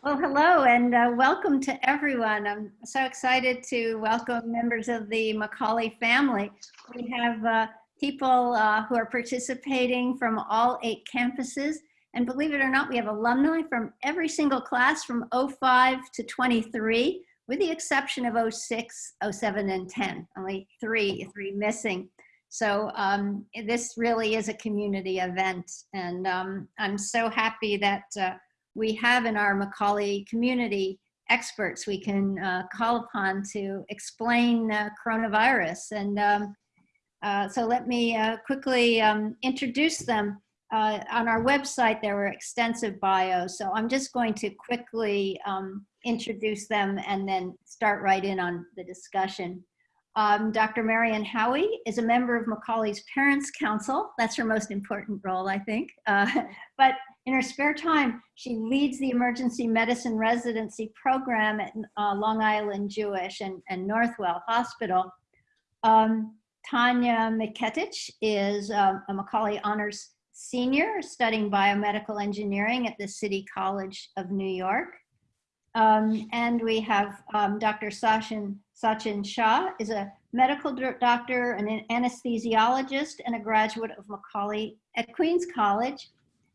Well, hello and uh, welcome to everyone. I'm so excited to welcome members of the Macaulay family. We have uh, people uh, who are participating from all eight campuses. And believe it or not, we have alumni from every single class from 05 to 23, with the exception of 06, 07, and 10, only three, three missing. So um, this really is a community event. And um, I'm so happy that uh, we have in our Macaulay community experts we can uh, call upon to explain uh, coronavirus. And um, uh, so let me uh, quickly um, introduce them. Uh, on our website, there were extensive bios, so I'm just going to quickly um, introduce them and then start right in on the discussion. Um, Dr. Marianne Haughey is a member of Macaulay's Parents Council. That's her most important role, I think. Uh, but in her spare time, she leads the emergency medicine residency program at uh, Long Island Jewish and, and Northwell Hospital. Um, Tanya Miketich is uh, a Macaulay Honors Senior studying biomedical engineering at the City College of New York. Um, and we have um, Dr. Sachin, Sachin Shah is a medical doctor, an anesthesiologist, and a graduate of Macaulay at Queens College.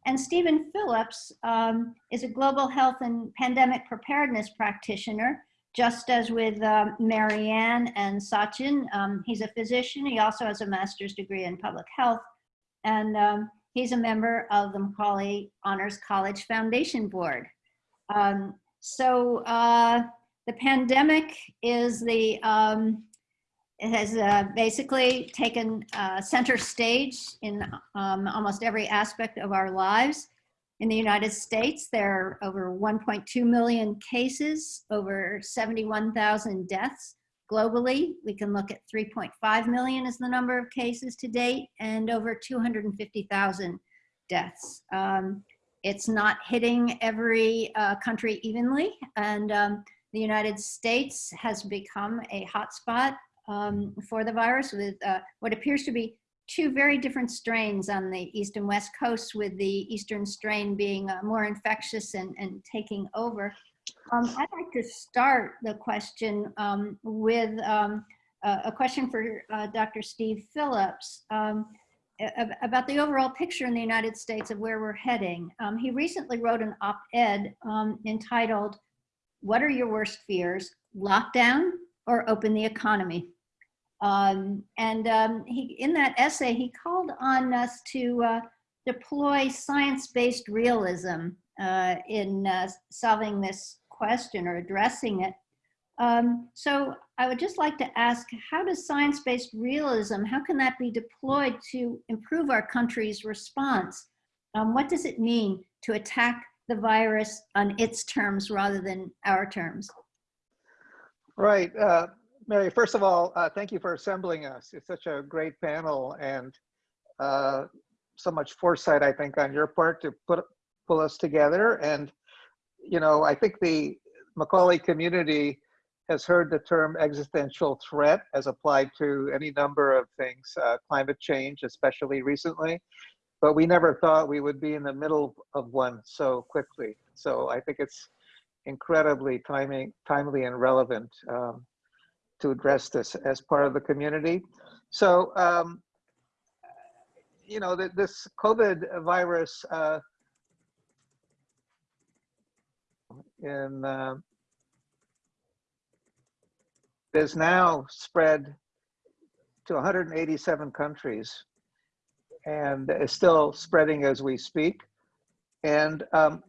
And Stephen Phillips um, is a global health and pandemic preparedness practitioner, just as with um, Marianne and Sachin. Um, he's a physician. He also has a master's degree in public health. And um, he's a member of the Macaulay Honors College Foundation Board. Um, so uh, the pandemic is the it has uh, basically taken uh, center stage in um, almost every aspect of our lives. In the United States, there are over 1.2 million cases, over 71,000 deaths. Globally, we can look at 3.5 million as the number of cases to date and over 250,000 deaths. Um, it's not hitting every uh, country evenly and um, the United States has become a hotspot um, for the virus with uh, what appears to be two very different strains on the east and west coasts with the eastern strain being uh, more infectious and, and taking over. Um, I'd like to start the question um, with um, a question for uh, Dr. Steve Phillips um, about the overall picture in the United States of where we're heading. Um, he recently wrote an op-ed um, entitled, What are your worst fears, lockdown or open the economy? Um, and um, he, in that essay, he called on us to uh, deploy science-based realism uh, in uh, solving this question or addressing it. Um, so I would just like to ask, how does science-based realism, how can that be deployed to improve our country's response? Um, what does it mean to attack the virus on its terms rather than our terms? Right. Uh, Mary, first of all, uh, thank you for assembling us. It's such a great panel and uh, so much foresight, I think, on your part to put pull us together. And, you know, I think the Macaulay community has heard the term existential threat as applied to any number of things, uh, climate change, especially recently. But we never thought we would be in the middle of one so quickly. So I think it's incredibly timing, timely and relevant. Um, to address this as part of the community. So, um, you know, this COVID virus uh, in, uh, is now spread to 187 countries and is still spreading as we speak. And um,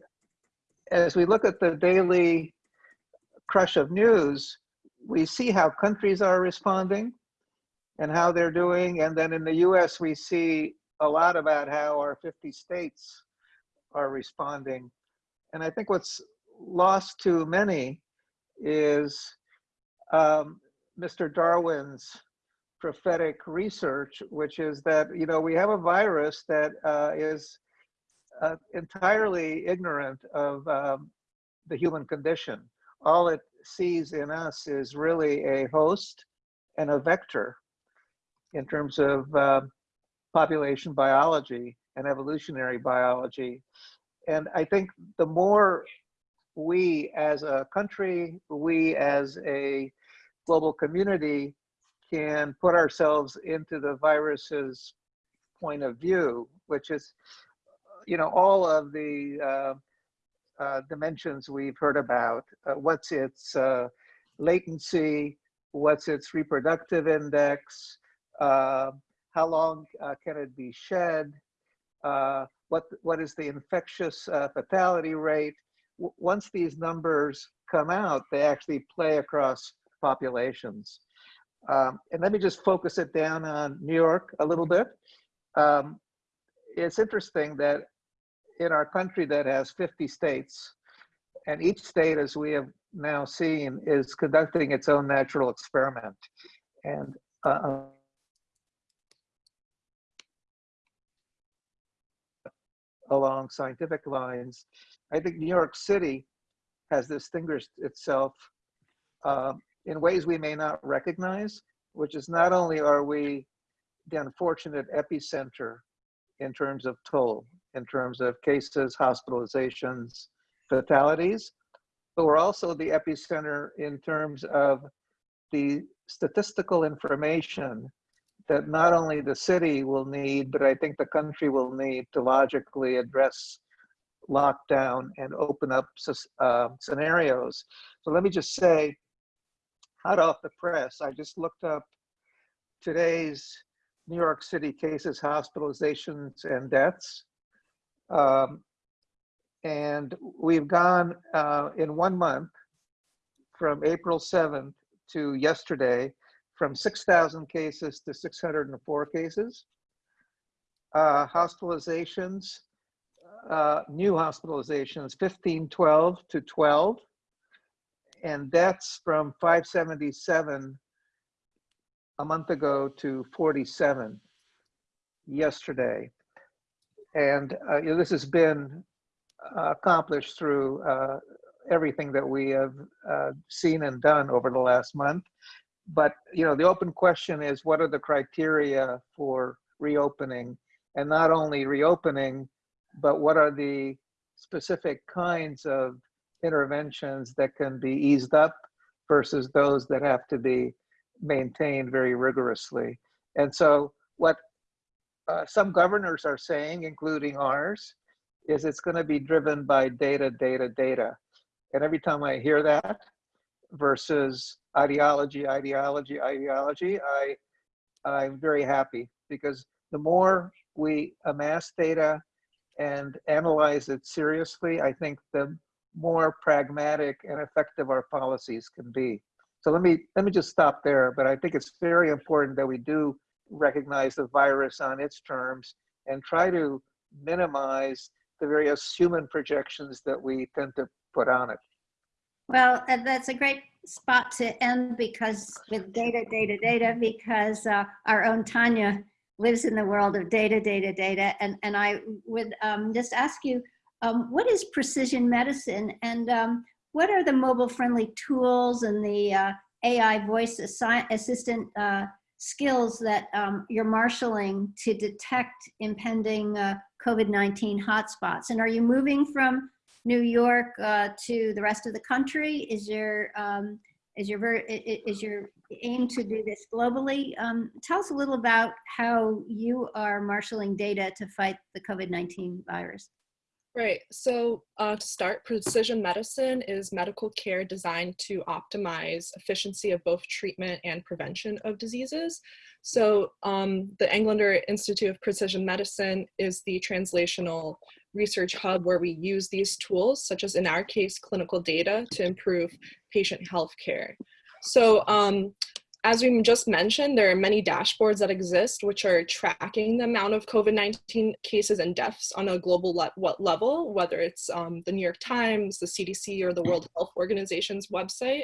as we look at the daily crush of news, we see how countries are responding and how they're doing. And then in the US, we see a lot about how our 50 states are responding. And I think what's lost to many is um, Mr. Darwin's prophetic research, which is that, you know, we have a virus that uh, is uh, entirely ignorant of um, the human condition. All it sees in us is really a host and a vector in terms of uh, population biology and evolutionary biology. And I think the more we as a country, we as a global community can put ourselves into the virus's point of view, which is, you know, all of the uh, uh, dimensions we've heard about. Uh, what's its uh, latency? What's its reproductive index? Uh, how long can it be shed? what, what is the infectious fatality rate? W once these numbers come out, they actually play across populations. Um, and let me just focus it down on New York a little bit. Um, it's interesting that in our country that has 50 states, and each state, as we have now seen, is conducting its own natural experiment. And uh, along scientific lines, I think New York City has distinguished itself uh, in ways we may not recognize, which is not only are we the unfortunate epicenter in terms of toll, in terms of cases, hospitalizations, fatalities, but we're also the epicenter in terms of the statistical information that not only the city will need, but I think the country will need to logically address lockdown and open up uh, scenarios. So let me just say, hot off the press, I just looked up today's New York City cases, hospitalizations, and deaths. Um, and we've gone uh, in one month from April 7th to yesterday from 6,000 cases to 604 cases. Uh, hospitalizations, uh, new hospitalizations, 1512 to 12. And deaths from 577 a month ago to 47 yesterday. And uh, you know, this has been uh, accomplished through uh, everything that we have uh, seen and done over the last month. But you know, the open question is, what are the criteria for reopening? And not only reopening, but what are the specific kinds of interventions that can be eased up versus those that have to be maintained very rigorously. And so what uh, some governors are saying, including ours, is it's going to be driven by data, data, data. And every time I hear that versus ideology, ideology, ideology, I, I'm very happy because the more we amass data and analyze it seriously, I think the more pragmatic and effective our policies can be. So let me, let me just stop there, but I think it's very important that we do recognize the virus on its terms and try to minimize the various human projections that we tend to put on it. Well, that's a great spot to end because with data, data, data, because uh, our own Tanya lives in the world of data, data, data. And, and I would um, just ask you, um, what is precision medicine and um, what are the mobile friendly tools and the uh, AI voice assi assistant uh, skills that um, you're marshaling to detect impending uh, COVID-19 hotspots? And are you moving from New York uh, to the rest of the country? Is your um, is your is your aim to do this globally? Um, tell us a little about how you are marshaling data to fight the COVID-19 virus. Right. So uh, to start, precision medicine is medical care designed to optimize efficiency of both treatment and prevention of diseases. So um, the Englander Institute of Precision Medicine is the translational research hub where we use these tools, such as in our case, clinical data to improve patient health care. So um, as we just mentioned, there are many dashboards that exist which are tracking the amount of COVID-19 cases and deaths on a global le what level, whether it's um, the New York Times, the CDC, or the World Health Organization's website.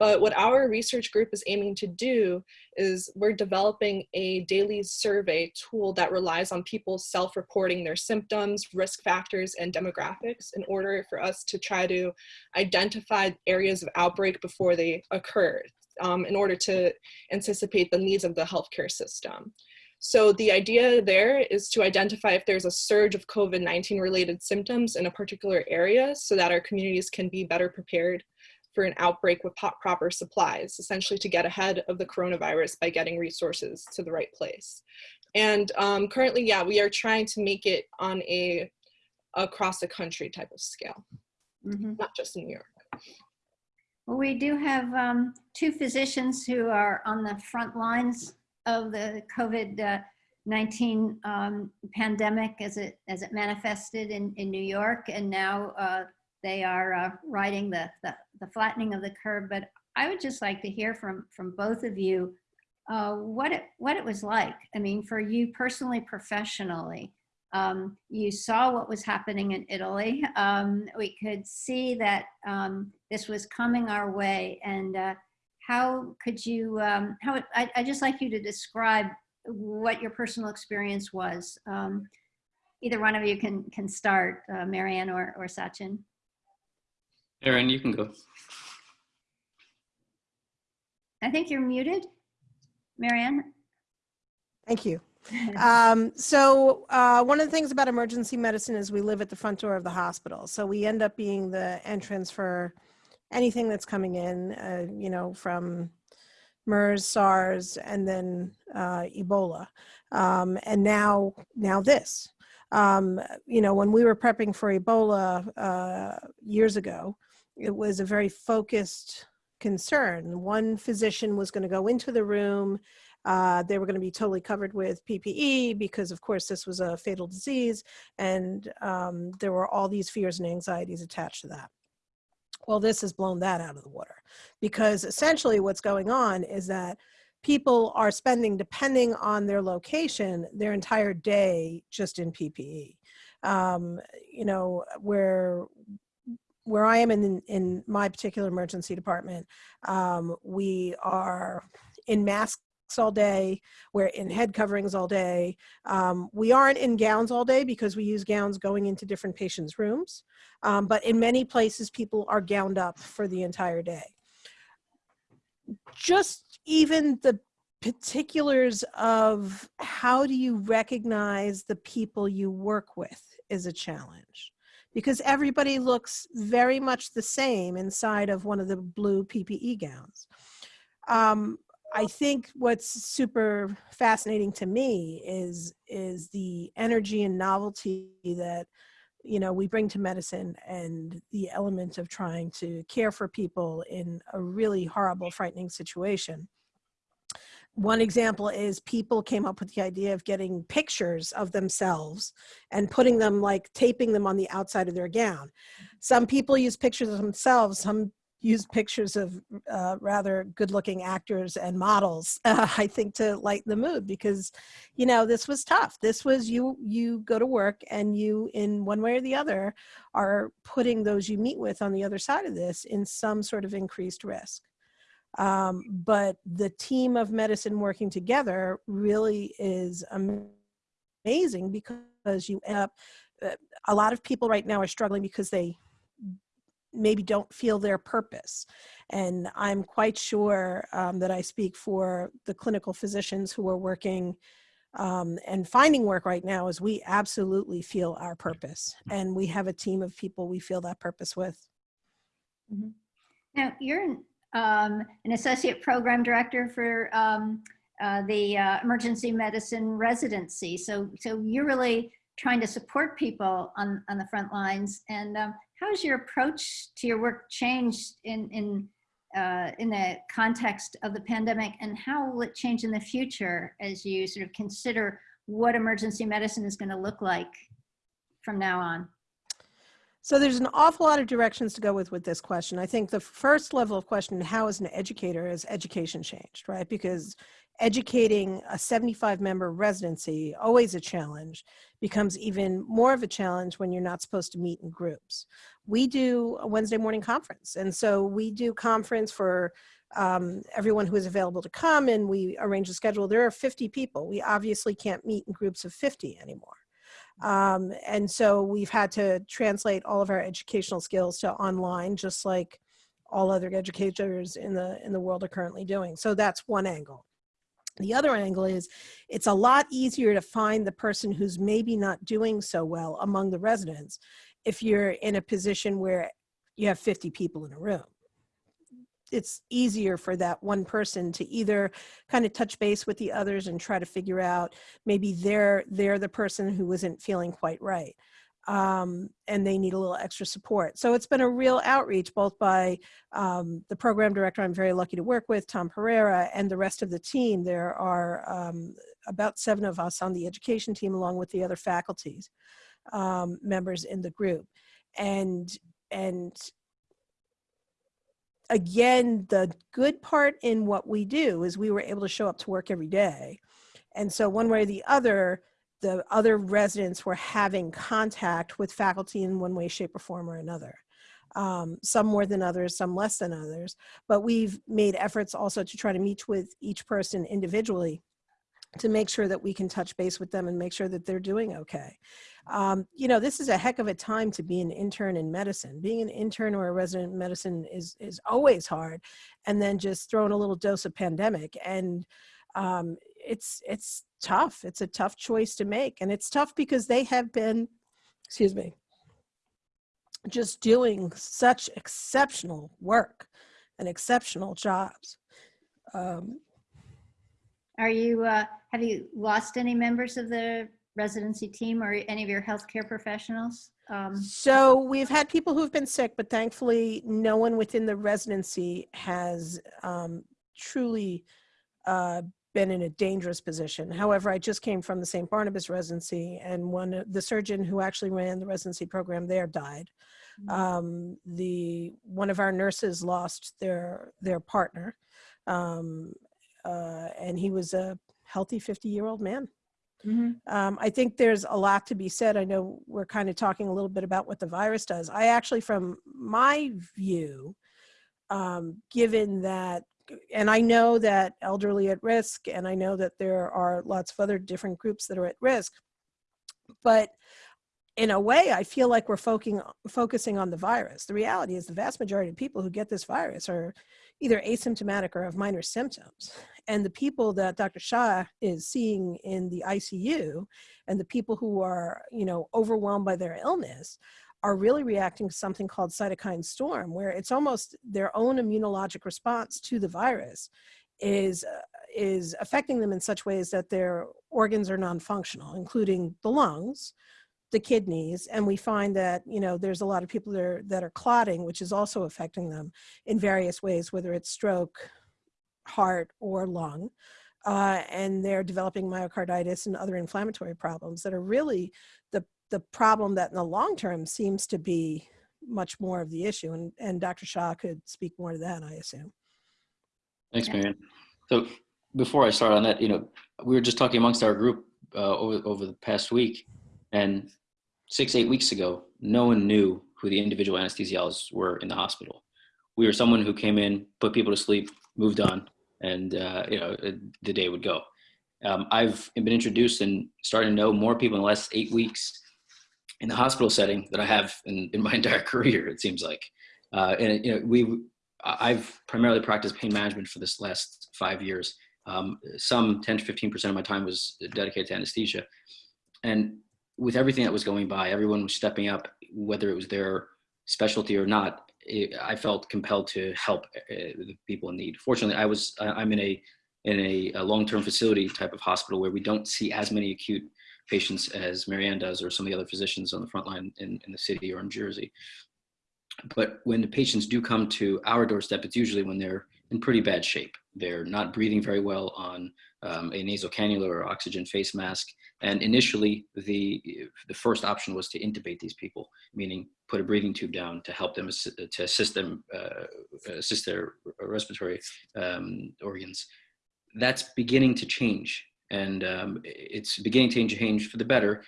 But what our research group is aiming to do is we're developing a daily survey tool that relies on people self-reporting their symptoms, risk factors, and demographics in order for us to try to identify areas of outbreak before they occur um, in order to anticipate the needs of the healthcare system. So the idea there is to identify if there's a surge of COVID-19 related symptoms in a particular area so that our communities can be better prepared for an outbreak with proper supplies, essentially to get ahead of the coronavirus by getting resources to the right place. And um, currently, yeah, we are trying to make it on a across the country type of scale, Mhm. not just in New York. Well, we do have um, two physicians who are on the front lines of the COVID-19 um, pandemic as it as it manifested in, in New York, and now uh, they are uh, riding the, the the flattening of the curve. But I would just like to hear from from both of you uh, what it what it was like. I mean, for you personally, professionally. Um, you saw what was happening in Italy. Um, we could see that um, this was coming our way. And uh, how could you, um, how, I, I just like you to describe what your personal experience was. Um, either one of you can, can start, uh, Marianne or, or Sachin. Aaron, you can go. I think you're muted, Marianne. Thank you. Um, so uh, one of the things about emergency medicine is we live at the front door of the hospital. So we end up being the entrance for anything that's coming in, uh, you know, from MERS, SARS, and then uh, Ebola. Um, and now, now this. Um, you know, when we were prepping for Ebola uh, years ago, it was a very focused concern. One physician was going to go into the room uh, they were going to be totally covered with PPE because, of course, this was a fatal disease, and um, there were all these fears and anxieties attached to that. Well, this has blown that out of the water because essentially what's going on is that people are spending, depending on their location, their entire day just in PPE. Um, you know, where where I am in in my particular emergency department, um, we are in mask all day. We're in head coverings all day. Um, we aren't in gowns all day because we use gowns going into different patients' rooms. Um, but in many places, people are gowned up for the entire day. Just even the particulars of how do you recognize the people you work with is a challenge because everybody looks very much the same inside of one of the blue PPE gowns. Um, I think what's super fascinating to me is is the energy and novelty that you know we bring to medicine and the element of trying to care for people in a really horrible frightening situation. One example is people came up with the idea of getting pictures of themselves and putting them like taping them on the outside of their gown. Some people use pictures of themselves some used pictures of uh, rather good looking actors and models uh, i think to lighten the mood because you know this was tough. This was you you go to work and you in one way or the other are putting those you meet with on the other side of this in some sort of increased risk. Um, but the team of medicine working together really is amazing because you end up uh, a lot of people right now are struggling because they maybe don't feel their purpose. And I'm quite sure um, that I speak for the clinical physicians who are working um, and finding work right now is we absolutely feel our purpose. And we have a team of people we feel that purpose with. Mm -hmm. Now, you're an, um, an associate program director for um, uh, the uh, emergency medicine residency. So, so you're really trying to support people on, on the front lines. And um, how has your approach to your work changed in, in, uh, in the context of the pandemic and how will it change in the future as you sort of consider what emergency medicine is going to look like from now on? So there's an awful lot of directions to go with with this question. I think the first level of question, how an educator has education changed, right? Because educating a 75 member residency, always a challenge, becomes even more of a challenge when you're not supposed to meet in groups. We do a Wednesday morning conference. And so we do conference for um, everyone who is available to come and we arrange a schedule. There are 50 people. We obviously can't meet in groups of 50 anymore. Um, and so we've had to translate all of our educational skills to online, just like all other educators in the in the world are currently doing. So that's one angle. The other angle is it's a lot easier to find the person who's maybe not doing so well among the residents if you're in a position where you have 50 people in a room. It's easier for that one person to either kind of touch base with the others and try to figure out maybe they're they're the person who isn't feeling quite right um, and they need a little extra support. So it's been a real outreach both by um, the program director I'm very lucky to work with, Tom Pereira, and the rest of the team. There are um, about seven of us on the education team along with the other faculties um, members in the group. And, and again, the good part in what we do is we were able to show up to work every day. And so one way or the other, the other residents were having contact with faculty in one way, shape, or form or another. Um, some more than others, some less than others. But we've made efforts also to try to meet with each person individually to make sure that we can touch base with them and make sure that they're doing okay. Um, you know, this is a heck of a time to be an intern in medicine. Being an intern or a resident in medicine is, is always hard. And then just throwing a little dose of pandemic. And um, it's, it's tough. It's a tough choice to make. And it's tough because they have been, excuse me, just doing such exceptional work and exceptional jobs. Um, Are you, uh, have you lost any members of the residency team or any of your healthcare professionals? Um, So we've had people who've been sick, but thankfully no one within the residency has um, truly uh, been in a dangerous position. However, I just came from the St. Barnabas residency and one, the surgeon who actually ran the residency program there died. Mhm. Um, the, one of our nurses lost their, their partner. Um, uh, and he was a healthy 50 year old man. mhm. Um, I think there's a lot to be said. I know we're kind of talking a little bit about what the virus does. I actually, from my view, um, given that, and I know that elderly at risk, and I know that there are lots of other different groups that are at risk, but in a way, I feel like we're focusing focusing on the virus. The reality is the vast majority of people who get this virus are either asymptomatic or have minor symptoms. And the people that Dr. Shah is seeing in the ICU and the people who are, you know, overwhelmed by their illness are really reacting to something called cytokine storm, where it's almost their own immunologic response to the virus is, uh, is affecting them in such ways that their organs are non-functional, including the lungs, the kidneys, and we find that, you know, there's a lot of people that are, that are clotting, which is also affecting them in various ways, whether it's stroke, heart, or lung. Uh, and they're developing myocarditis and other inflammatory problems that are really the, the problem that in the long term seems to be much more of the issue. And, and Dr. Shah could speak more to that, I assume. Thanks, Yeah. Marianne. So before I start on that, you know, we were just talking amongst our group uh, over over the past week, and six eight weeks ago, no one knew who the individual anesthesiologists were in the hospital. We were someone who came in, put people to sleep, moved on, and uh, you know uh, the day would go. Um, I've been introduced and starting to know more people in the last eight weeks in the hospital setting that I have in, in my entire career. It seems like, uh, and you know we I've primarily practiced pain management for this last five years. Um, some 10 to 15% of my time was dedicated to anesthesia. And with everything that was going by, everyone was stepping up, whether it was their specialty or not. It, I felt compelled to help uh, the people in need. Fortunately, I was I'm in a in a, a long-term facility type of hospital where we don't see as many acute patients as Marianne does or some of the other physicians on the front line in, in the city or in Jersey but when the patients do come to our doorstep, it's usually when they're in pretty bad shape. They're not breathing very well on um, a nasal cannula or oxygen face mask. And initially, the the first option was to intubate these people, meaning put a breathing tube down to help them to assist them uh, assist their respiratory um, organs. That's beginning to change, and um, it's beginning to change for the better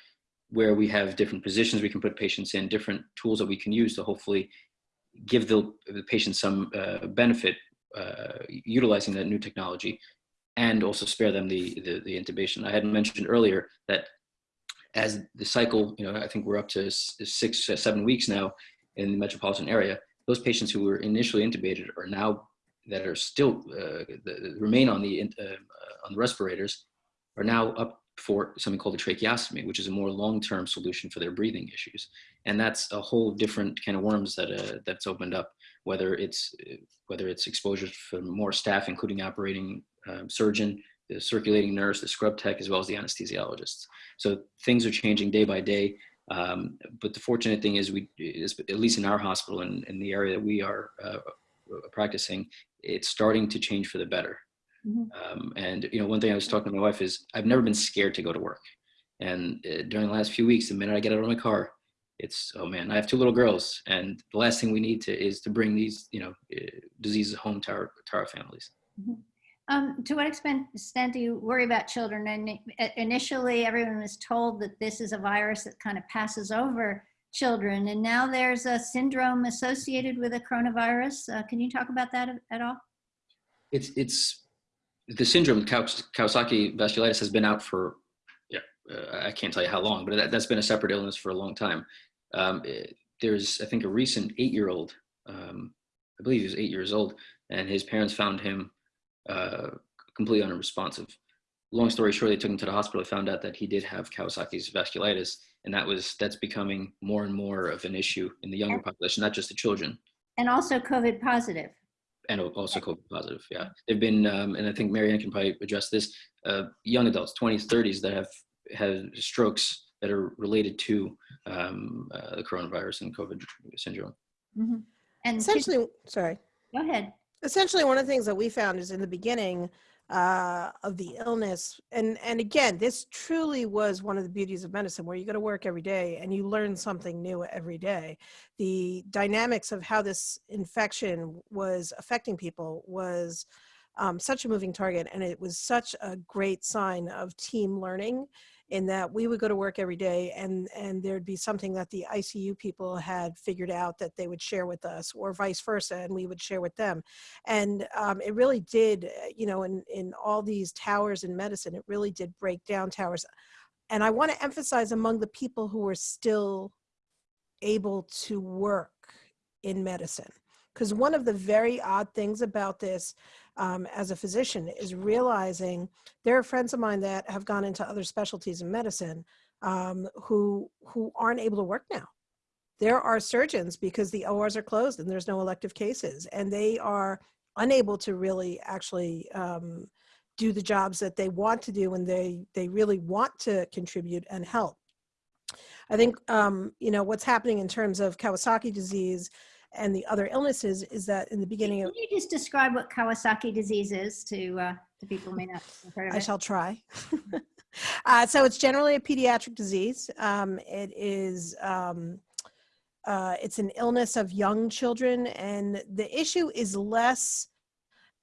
where we have different positions we can put patients in, different tools that we can use to hopefully give the, the patient some uh, benefit uh, utilizing that new technology and also spare them the, the, the intubation. I had mentioned earlier that as the cycle, you know, I think we're up to six, uh, seven weeks now in the metropolitan area, those patients who were initially intubated are now that are still uh, that remain on the uh, on the respirators are now up for something called a tracheostomy, which is a more long-term solution for their breathing issues. And that's a whole different kind of worms that uh, that's opened up, whether it's whether it's exposure for more staff, including operating um, surgeon, the circulating nurse, the scrub tech, as well as the anesthesiologists. So things are changing day by day. Um, but the fortunate thing is we, is, at least in our hospital and in, in, the area that we are uh, practicing, it's starting to change for the better. Mm-hmm. Um, and you know, one thing I was talking to my wife is I've never been scared to go to work. And uh, during the last few weeks, the minute I get out of my car, it's oh man, I have two little girls, and the last thing we need to is to bring these you know uh, diseases home to our to our families. Mm-hmm. Um, to what extent, extent do you worry about children? And initially, everyone was told that this is a virus that kind of passes over children, and now there's a syndrome associated with a coronavirus. Uh, can you talk about that at all? It's it's the syndrome, Kawasaki vasculitis, has been out for, yeah, uh, I can't tell you how long, but that, has been a separate illness for a long time. Um, it, there's, I think, a recent eight-year-old, um, I believe he was eight years old, and his parents found him uh, completely unresponsive. Long story short, they took him to the hospital. They found out that he did have Kawasaki's vasculitis, and that was that's becoming more and more of an issue in the younger population, not just the children. And also COVID positive and also COVID positive. Yeah, they've been, um, and I think Marianne can probably address this. Uh, young adults, 20s, 30s, that have had strokes that are related to um, uh, the coronavirus and COVID syndrome. Mm -hmm. And essentially, sorry. Go ahead. Essentially, one of the things that we found is in the beginning, uh, of the illness. And, and again, this truly was one of the beauties of medicine where you go to work every day and you learn something new every day. The dynamics of how this infection was affecting people was um, such a moving target and it was such a great sign of team learning in that we would go to work every day and, and there'd be something that the ICU people had figured out that they would share with us or vice versa and we would share with them. And um, it really did, uh, you know, in, in all these towers in medicine, it really did break down towers. And I want to emphasize among the people who were still able to work in medicine. Because one of the very odd things about this um, as a physician is realizing there are friends of mine that have gone into other specialties in medicine um, who who aren't able to work now. There are surgeons because the ORs are closed and there's no elective cases, and they are unable to really actually um, do the jobs that they want to do and they they really want to contribute and help. I think um, you know what's happening in terms of Kawasaki disease and the other illnesses is that in the beginning of Can you just describe what Kawasaki disease is to, uh, to people who may not have heard of I it? shall try. uh, so it's generally a pediatric disease. Um, it is, um, uh, it's an illness of young children and the issue is less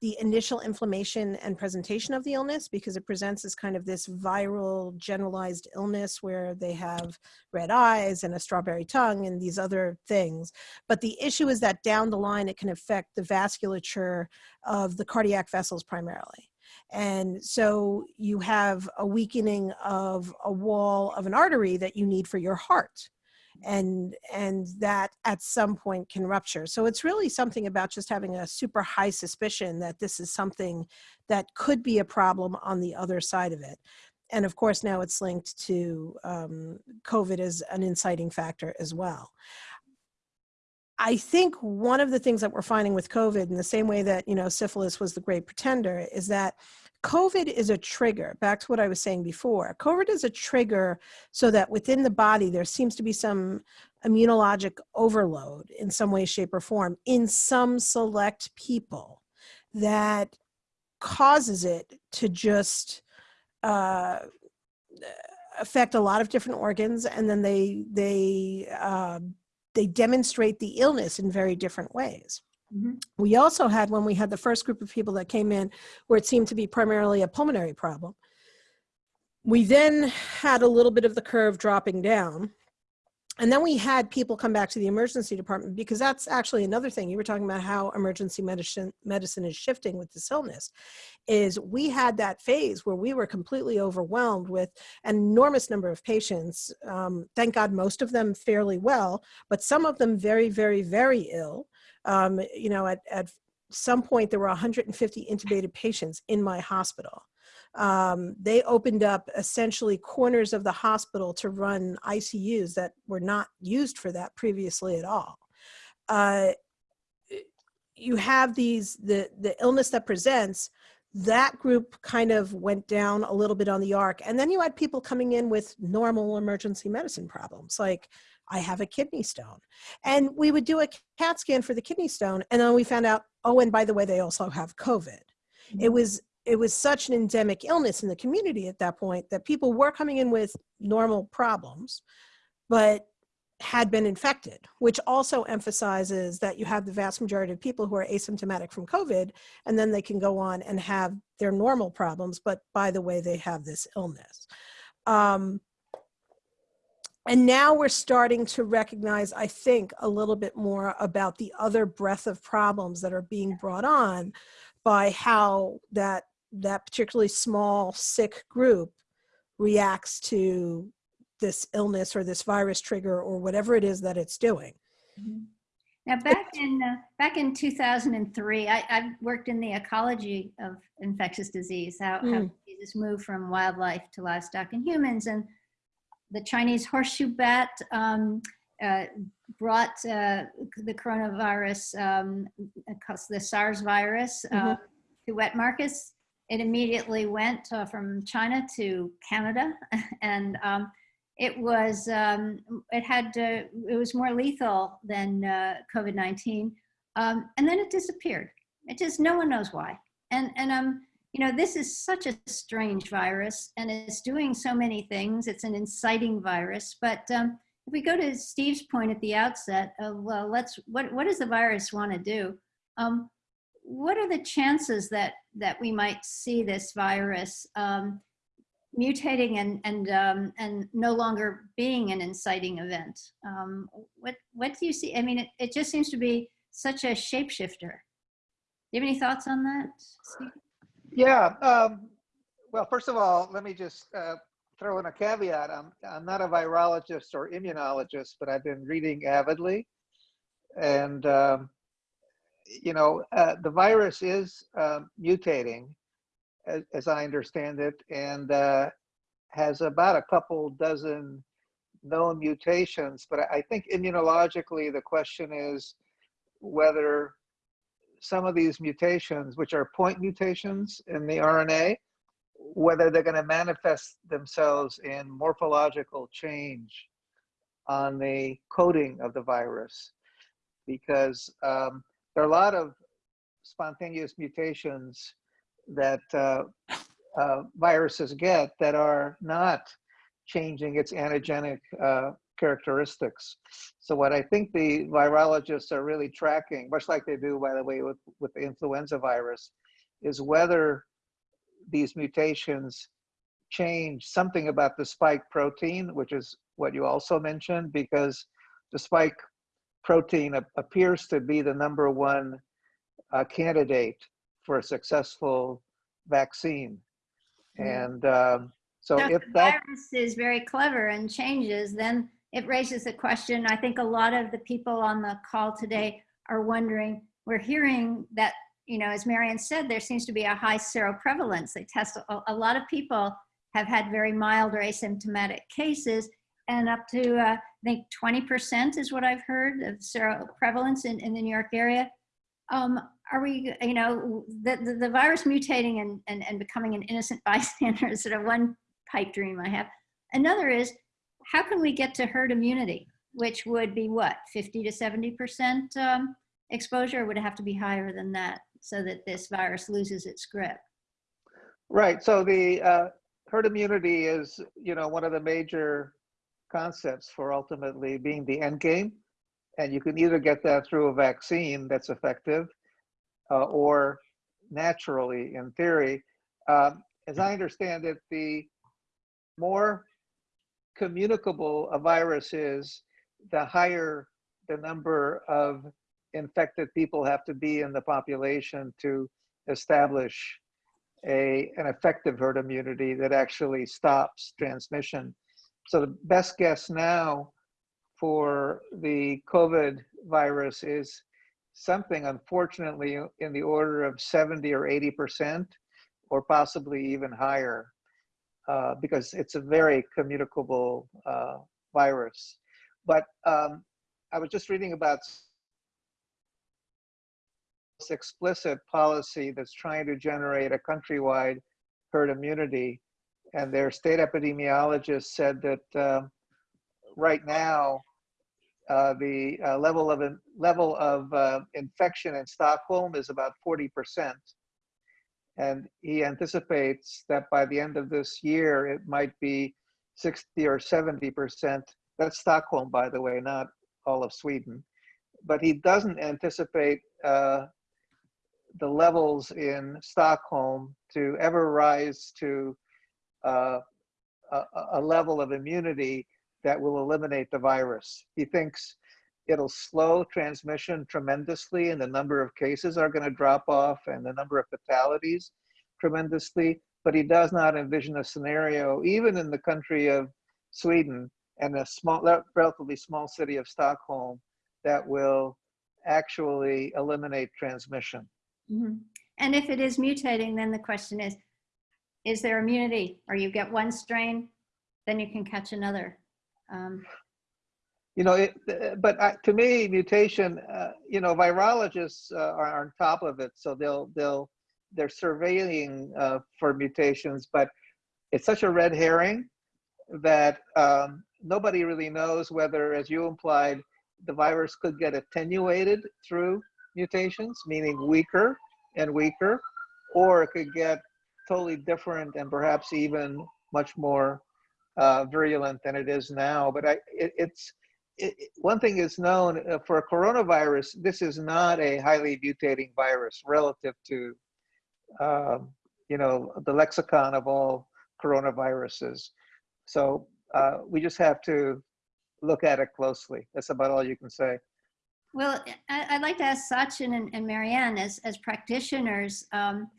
the initial inflammation and presentation of the illness because it presents as kind of this viral generalized illness where they have red eyes and a strawberry tongue and these other things. But the issue is that down the line it can affect the vasculature of the cardiac vessels primarily. And so you have a weakening of a wall of an artery that you need for your heart and and that at some point can rupture. So it's really something about just having a super high suspicion that this is something that could be a problem on the other side of it. And of course now it's linked to um, covid as an inciting factor as well. I think one of the things that we're finding with COVID in the same way that, you know, syphilis was the great pretender is that COVID is a trigger, back to what I was saying before. COVID is a trigger so that within the body there seems to be some immunologic overload in some way, shape, or form in some select people that causes it to just uh, affect a lot of different organs and then they, they, uh, they demonstrate the illness in very different ways. Mm -hmm. We also had, when we had the first group of people that came in, where it seemed to be primarily a pulmonary problem, we then had a little bit of the curve dropping down. And then we had people come back to the emergency department because that's actually another thing. You were talking about how emergency medicine, medicine is shifting with this illness, is we had that phase where we were completely overwhelmed with an enormous number of patients. Um, thank God most of them fairly well, but some of them very, very, very ill um, you know, at, at some point there were 150 intubated patients in my hospital. Um, they opened up essentially corners of the hospital to run ICUs that were not used for that previously at all. Uh, you have these the the illness that presents that group kind of went down a little bit on the arc and then you had people coming in with normal emergency medicine problems like i have a kidney stone. And we would do a cat scan for the kidney stone and then we found out oh and by the way they also have covid. It was it was such an endemic illness in the community at that point that people were coming in with normal problems but had been infected, which also emphasizes that you have the vast majority of people who are asymptomatic from COVID, and then they can go on and have their normal problems, but by the way, they have this illness. Um, and now we're starting to recognize, I think, a little bit more about the other breadth of problems that are being brought on by how that, that particularly small, sick group reacts to this illness or this virus trigger or whatever it is that it's doing. Mhm. Now, back in uh, back in 2003, I, I worked in the ecology of infectious disease, how, how Mm. diseases move from wildlife to livestock and humans. And the Chinese horseshoe bat um, uh, brought uh, the coronavirus, um, the SARS virus, uh, to wet markets. It immediately went uh, from China to Canada, and um, it was um, it had uh, it was more lethal than uh, COVID-19, um, and then it disappeared. It just no one knows why. And and um you know this is such a strange virus, and it's doing so many things. It's an inciting virus, but um, if we go to Steve's point at the outset of well, let's what what does the virus want to do? Um, what are the chances that that we might see this virus um, mutating and and um, and no longer being an inciting event. Um, what what do you see? I mean, it, it just seems to be such a shapeshifter. Do you have any thoughts on that? Steve? Yeah. Um, well, first of all, let me just uh, throw in a caveat. I'm, I'm not a virologist or immunologist, but I've been reading avidly. And, um, you know, uh, the virus is um, mutating, as, as I understand it, and uh, has about a couple dozen known mutations. But I think immunologically, the question is whether some of these mutations, which are point mutations in the RNA, whether they're going to manifest themselves in morphological change on the coding of the virus. Because um, there are a lot of spontaneous mutations that uh, uh, viruses get that are not changing its antigenic uh, characteristics. So what I think the virologists are really tracking, much like they do, by the way, with, with the influenza virus, is whether these mutations change something about the spike protein, which is what you also mentioned, because the spike protein ap- appears to be the number one uh, candidate for a successful vaccine. Mm. And um, so Now, if if the that virus is very clever and changes, then it raises the question. I think a lot of the people on the call today are wondering. We're hearing that you know, as Marianne said, there seems to be a high seroprevalence. They test a, a lot of people have had very mild or asymptomatic cases, and up to uh, I think 20% is what I've heard of seroprevalence in, in the New York area. Um, are we, you know, the, the, the virus mutating and, and, and becoming an innocent bystander is sort of one pipe dream I have. Another is, how can we get to herd immunity, which would be what, 50 to 70% um, exposure, would have to be higher than that so that this virus loses its grip? Right. So the uh, herd immunity is, you know, one of the major concepts for ultimately being the end game. And you can either get that through a vaccine that's effective uh, or naturally, in theory. Um, as I understand it, the more communicable a virus is, the higher the number of infected people have to be in the population to establish a, an effective herd immunity that actually stops transmission. So the best guess now for the COVID virus is something unfortunately in the order of 70 or 80%, or possibly even higher, uh, because it's a very communicable uh, virus. But um, I was just reading about this explicit policy that's trying to generate a countrywide herd immunity. And their state epidemiologist said that uh, right now, uh, the uh, level of level of infection in Stockholm is about 40 percent, and he anticipates that by the end of this year it might be 60 or 70 percent. That's Stockholm, by the way, not all of Sweden. But he doesn't anticipate uh, the levels in Stockholm to ever rise to uh, a, a level of immunity that will eliminate the virus. He thinks it'll slow transmission tremendously and the number of cases are going to drop off and the number of fatalities tremendously, but he does not envision a scenario, even in the country of Sweden and a small, relatively small city of Stockholm, that will actually eliminate transmission. Mhm. And if it is mutating, then the question is, is there immunity? Or you get one strain, then you can catch another. Um, You know, it, uh, but to me, mutation, uh, you know, virologists uh, are on top of it, so they'll they'll they're surveilling uh, for mutations, but it's such a red herring that um, nobody really knows whether, as you implied, the virus could get attenuated through mutations, meaning weaker and weaker, or it could get totally different and perhaps even much more uh, virulent than it is now. But I, it, it's it, one thing is known uh, for a coronavirus. This is not a highly mutating virus relative to, um, you know, the lexicon of all coronaviruses. So uh, we just have to look at it closely. That's about all you can say. Well, I'd like to ask Sachin and, and Marianne as, as practitioners, um,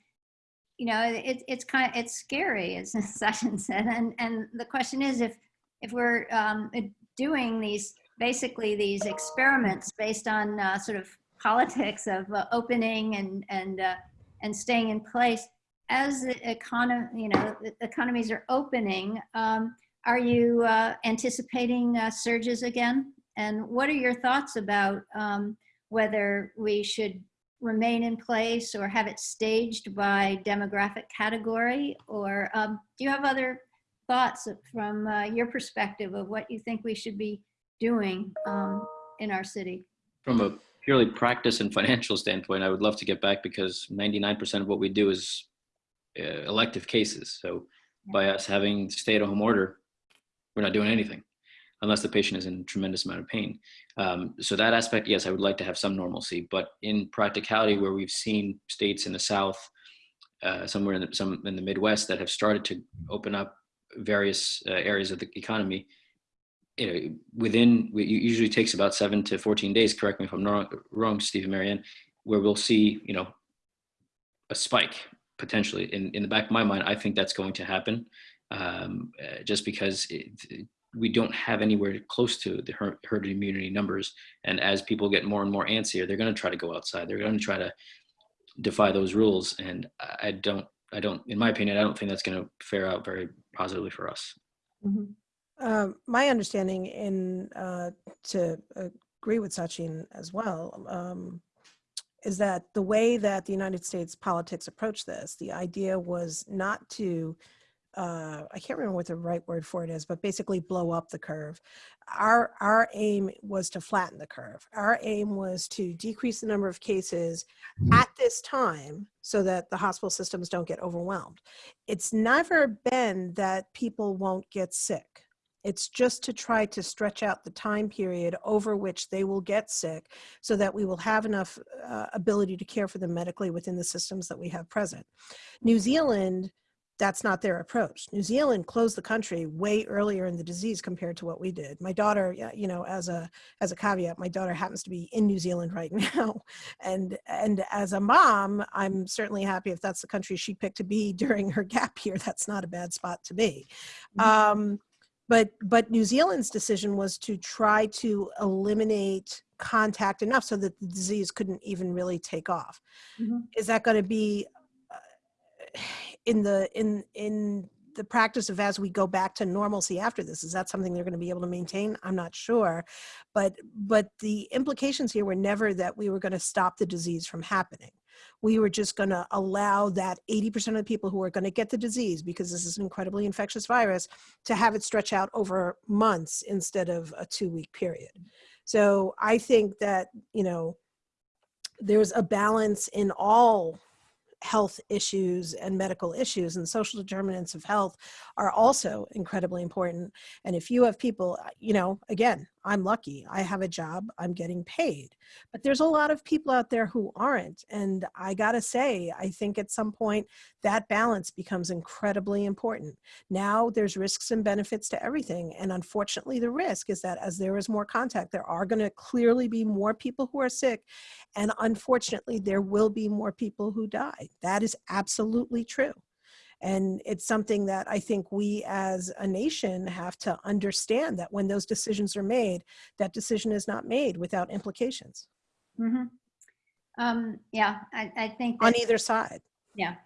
you know, it, it's kind of, it's scary, as Sachin said. And, and the question is if, if we're um, doing these, basically these experiments based on uh, sort of politics of uh, opening and, and, uh, and staying in place, as the economy, you know, economies are opening, um, are you uh, anticipating uh, surges again? And what are your thoughts about um, whether we should remain in place or have it staged by demographic category? Or um, do you have other thoughts from uh, your perspective of what you think we should be doing um, in our city? From a purely practice and financial standpoint, I would love to get back because 99% of what we do is uh, elective cases. So by us having stay-at-home order, we're not doing anything unless the patient is in tremendous amount of pain. Um, so that aspect, yes, I would like to have some normalcy, but in practicality, where we've seen states in the South, uh, somewhere in the, some in the Midwest that have started to open up various uh, areas of the economy, you know, within, it usually takes about seven to 14 days, correct me if I'm wrong, wrong Steve Marianne, where we'll see, you know, a spike potentially. In, in the back of my mind, I think that's going to happen um, uh, just because it, we don't have anywhere close to the herd, herd immunity numbers. And as people get more and more antsier, they're going to try to go outside. They're going to try to defy those rules. And I don't, I don't, in my opinion, I don't think that's going to fare out very positively for us. Mm-hmm. Um, my understanding, in uh, to agree with Sachin as well, um, is that the way that the United States politics approached this, the idea was not to uh, I can't remember what the right word for it is, but basically blow up the curve. Our, our aim was to flatten the curve. Our aim was to decrease the number of cases at this time so that the hospital systems don't get overwhelmed. It's never been that people won't get sick. It's just to try to stretch out the time period over which they will get sick so that we will have enough uh, ability to care for them medically within the systems that we have present. New Zealand that's not their approach. New Zealand closed the country way earlier in the disease compared to what we did. My daughter, you know, as a as a caveat, my daughter happens to be in New Zealand right now, and and as a mom, I'm certainly happy if that's the country she picked to be during her gap year. That's not a bad spot to be. Mm -hmm. um, but but New Zealand's decision was to try to eliminate contact enough so that the disease couldn't even really take off. Mhm. Is that going to be uh, in the in in the practice of as we go back to normalcy after this? Is that something they're going to be able to maintain? I'm not sure, but but the implications here were never that we were going to stop the disease from happening. We were just going to allow that 80% of the people who are going to get the disease because this is an incredibly infectious virus to have it stretch out over months instead of a two week period. So I think that, you know, there's a balance in all health issues and medical issues and social determinants of health are also incredibly important and if you have people you know again i'm lucky i have a job i'm getting paid. But there's a lot of people out there who aren't and i got to say i think at some point that balance becomes incredibly important. Now there's risks and benefits to everything and unfortunately the risk is that as there is more contact there are going to clearly be more people who are sick and unfortunately there will be more people who die. That is absolutely true and it's something that i think we as a nation have to understand that when those decisions are made that decision is not made without implications Mhm. Um, yeah, I, I think. on either side Yeah,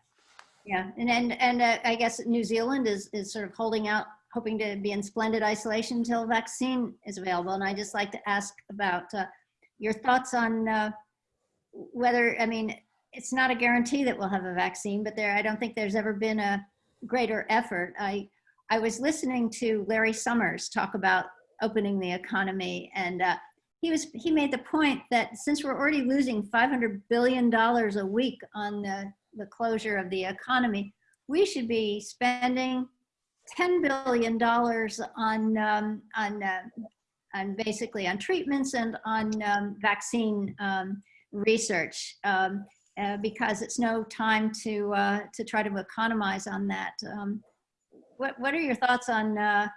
yeah, and and and uh, I guess New Zealand is is sort of holding out, hoping to be in splendid isolation until a vaccine is available. And I just like to ask about uh, your thoughts on uh, whether I mean it's not a guarantee that we'll have a vaccine, but there I don't think there's ever been a greater effort. I I was listening to Larry Summers talk about opening the economy and. Uh, he was he made the point that since we're already losing 500 billion dollars a week on the the closure of the economy, we should be spending $10 billion on, um, on, uh, on basically on treatments and on um, vaccine um, research um, uh, because it's no time to, uh, to try to economize on that. Um, what, what are your thoughts on, uh,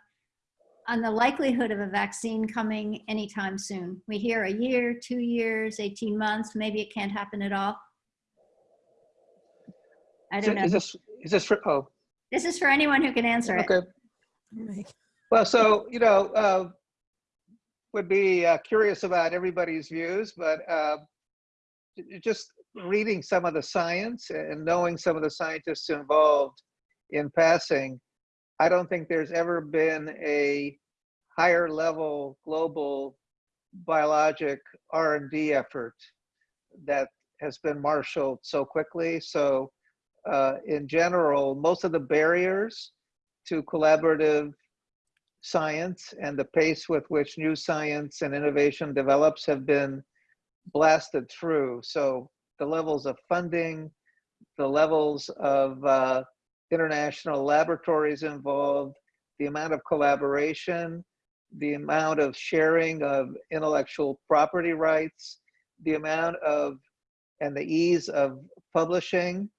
on the likelihood of a vaccine coming anytime soon? We hear a year, two years, 18 months, maybe it can't happen at all. I don't know. is this, is this, for- oh, This is for anyone who can answer it. okay. Well, so, you know, uh, would be uh, curious about everybody's views, but uh, just reading some of the science and knowing some of the scientists involved in passing, I don't think there's ever been a higher level global biologic R&D effort that has been marshaled so quickly. So uh, in general, most of the barriers to collaborative science and the pace with which new science and innovation develops have been blasted through. So the levels of funding, the levels of uh, international laboratories involved, the amount of collaboration, the amount of sharing of intellectual property rights, the amount of and the ease of publishing,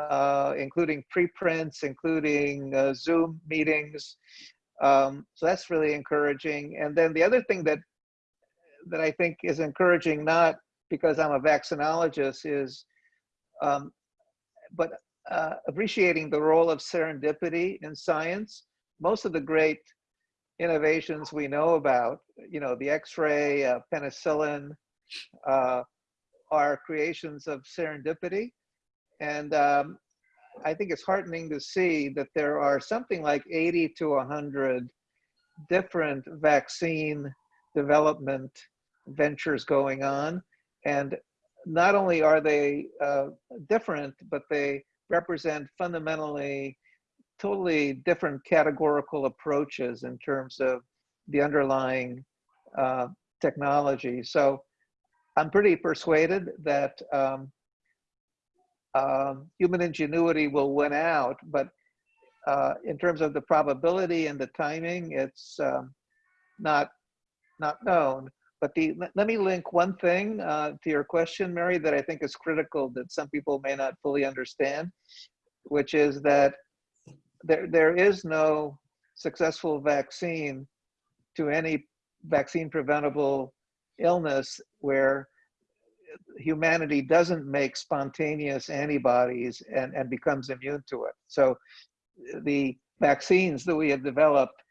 uh, including preprints, including uh, Zoom meetings. Um, so that's really encouraging. And then the other thing that that I think is encouraging, not because I'm a vaccinologist, is um, but uh, appreciating the role of serendipity in science. Most of the great innovations we know about, you know, the X-ray, uh, penicillin, uh, are creations of serendipity. And um, I think it's heartening to see that there are something like 80 to 100 different vaccine development ventures going on. And not only are they uh, different, but they represent fundamentally totally different categorical approaches in terms of the underlying uh, technology. So I'm pretty persuaded that um, um, human ingenuity will win out, but uh, in terms of the probability and the timing, it's um, not not known. But the let, me link one thing uh, to your question, Mary, that I think is critical that some people may not fully understand, which is that there there is no successful vaccine to any vaccine preventable illness where humanity doesn't make spontaneous antibodies and, and becomes immune to it. So the vaccines that we have developed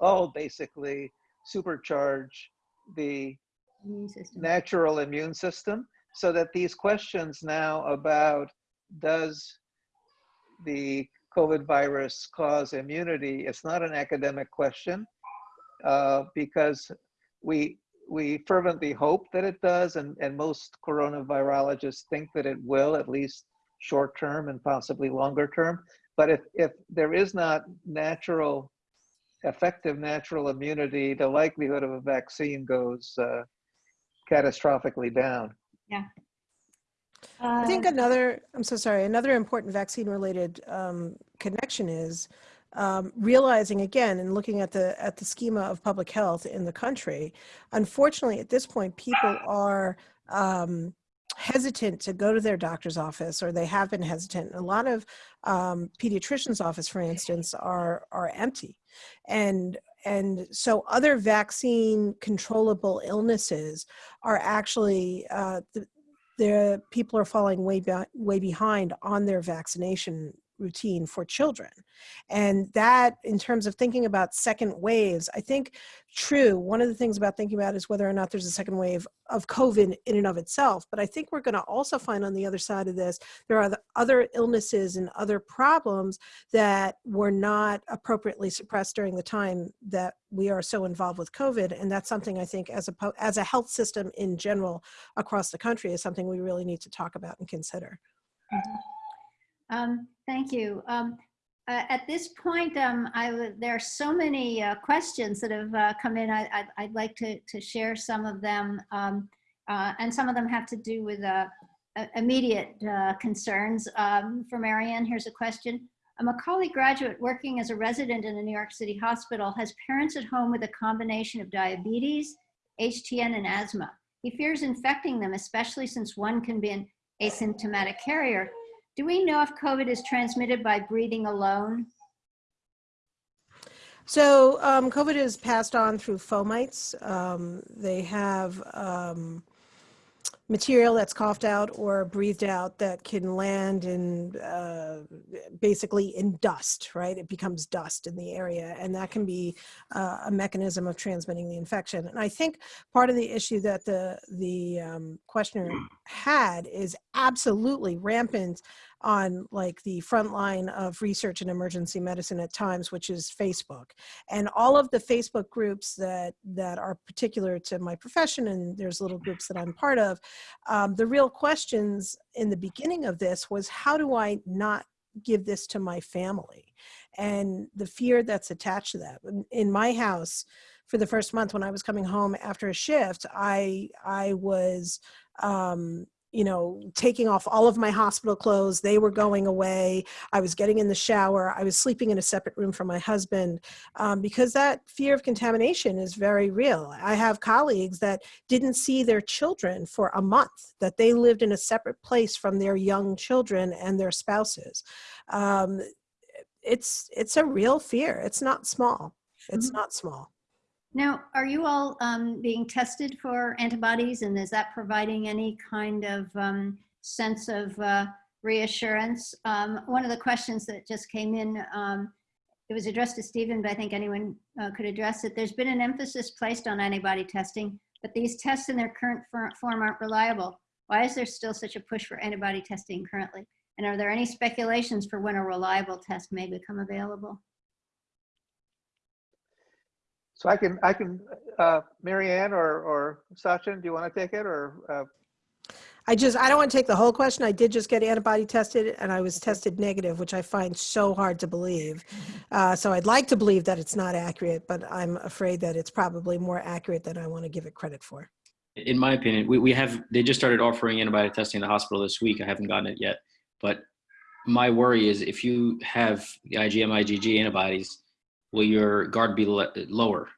all basically supercharge the Immune natural immune system so that these questions now about does the COVID virus cause immunity, it's not an academic question uh, because we, we fervently hope that it does and, and most coronavirologists think that it will, at least short term and possibly longer term. But if, if there is not natural, effective natural immunity, the likelihood of a vaccine goes uh, catastrophically down. Yeah. I think Uh, another, I'm so sorry, another important vaccine related um, connection is um, realizing again and looking at the at the schema of public health in the country. Unfortunately, at this point, people are um, hesitant to go to their doctor's office or they have been hesitant. A lot of um, pediatricians' office, for instance, are are empty. And and so other vaccine controllable illnesses are actually uh, the, the people are falling way be- way behind on their vaccination routine for children. And that in terms of thinking about second waves i think true one of the things about thinking about is whether or not there's a second wave of covid in and of itself. But i think we're going to also find on the other side of this there are the other illnesses and other problems that were not appropriately suppressed during the time that we are so involved with covid. And that's something i think as a as a health system in general across the country is something we really need to talk about and consider. Um, Thank you. Um, uh, At this point, um, I there are so many uh, questions that have uh, come in. I- I'd I'd like to to share some of them. um, uh, And some of them have to do with uh, immediate uh, concerns. Um, For Marianne, here's a question. A Macaulay graduate working as a resident in a New York City hospital has parents at home with a combination of diabetes, HTN, and asthma. He fears infecting them, especially since one can be an asymptomatic carrier. Do we know if COVID is transmitted by breathing alone? So um, COVID is passed on through fomites. Um, they have um, material that's coughed out or breathed out that can land in uh, basically in dust, right? It becomes dust in the area, and that can be uh, a mechanism of transmitting the infection. And I think part of the issue that the the um, questioner had is absolutely rampant on like the front line of research and emergency medicine at times which is facebook and all of the facebook groups that that are particular to my profession and there's little groups that i'm part of um, the real questions in the beginning of this was how do i not give this to my family? And the fear that's attached to that. In, my house for the first month when i was coming home after a shift i i was um you know, taking off all of my hospital clothes. They were going away. I was getting in the shower. I was sleeping in a separate room from my husband um, because that fear of contamination is very real. I have colleagues that didn't see their children for a month, that they lived in a separate place from their young children and their spouses. Um, it's it's a real fear. It's not small. It's not small. Now, are you all um, being tested for antibodies and is that providing any kind of um, sense of uh, reassurance? Um, One of the questions that just came in, um, it was addressed to Stephen, but I think anyone uh, could address it. There's been an emphasis placed on antibody testing, but these tests in their current form aren't reliable. Why is there still such a push for antibody testing currently? And are there any speculations for when a reliable test may become available? So I can, I can, uh, Marianne or, or Sachin, do you want to take it or? uh, I just, I don't want to take the whole question. I did just get antibody tested and I was tested negative, which I find so hard to believe. Uh, so I'd like to believe that it's not accurate, but I'm afraid that it's probably more accurate than I want to give it credit for. In my opinion, we, we have, they just started offering antibody testing in the hospital this week. I haven't gotten it yet. But my worry is if you have the IgM, IgG antibodies, will your guard be le- lower